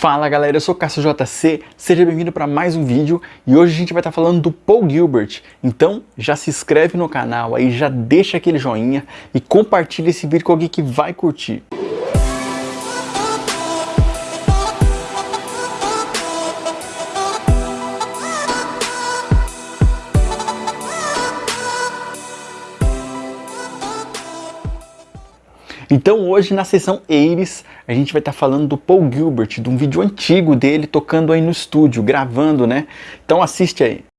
Fala galera, eu sou o Cássio JC, seja bem-vindo para mais um vídeo e hoje a gente vai estar tá falando do Paul Gilbert. Então já se inscreve no canal aí, já deixa aquele joinha e compartilha esse vídeo com alguém que vai curtir. Então hoje na sessão Aires a gente vai estar tá falando do Paul Gilbert, de um vídeo antigo dele tocando aí no estúdio, gravando, né? Então assiste aí.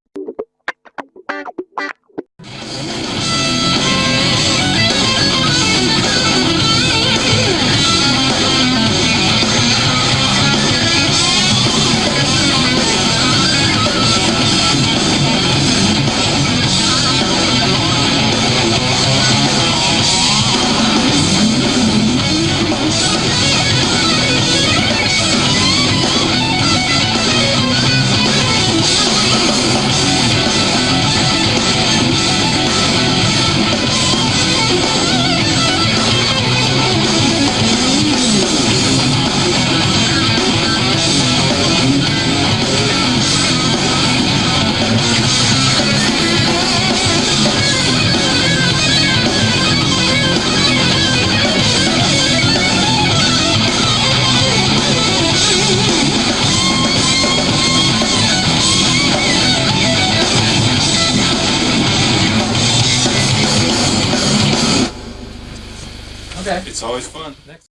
Okay. It's always fun. Next.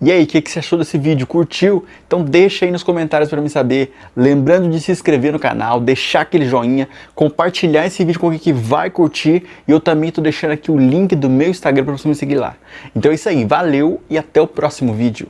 E aí, o que, que você achou desse vídeo? Curtiu? Então deixa aí nos comentários para me saber. Lembrando de se inscrever no canal, deixar aquele joinha, compartilhar esse vídeo com alguém que vai curtir. E eu também estou deixando aqui o link do meu Instagram para você me seguir lá. Então é isso aí, valeu e até o próximo vídeo.